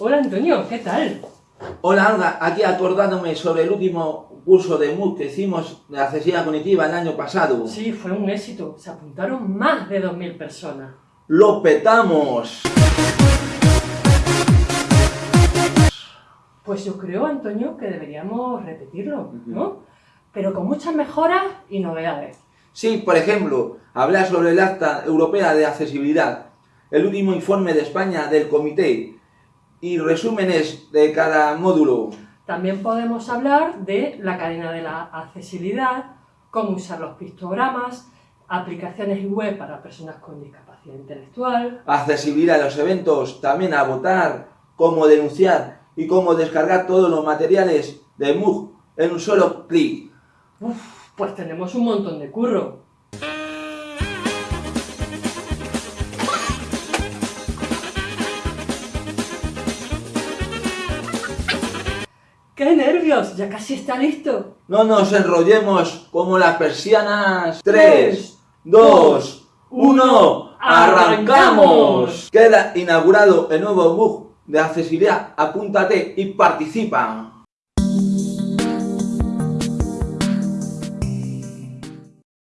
Hola Antonio, ¿qué tal? Hola Olga, aquí acordándome sobre el último curso de MOOC que hicimos de accesibilidad cognitiva el año pasado. Sí, fue un éxito. Se apuntaron más de 2.000 personas. ¡Lo petamos! Pues yo creo, Antonio, que deberíamos repetirlo, ¿no? Pero con muchas mejoras y novedades. Sí, por ejemplo, hablar sobre el Acta Europea de Accesibilidad, el último informe de España del Comité y resúmenes de cada módulo. También podemos hablar de la cadena de la accesibilidad, cómo usar los pictogramas, aplicaciones web para personas con discapacidad intelectual. Accesibilidad a los eventos, también a votar, cómo denunciar y cómo descargar todos los materiales de MOOC en un solo clic. Uf, pues tenemos un montón de curro. ¡Qué nervios! Ya casi está listo. No nos enrollemos como las persianas. 3, 2, 1, ¡arrancamos! Queda inaugurado el nuevo bug de accesibilidad. Apúntate y participa.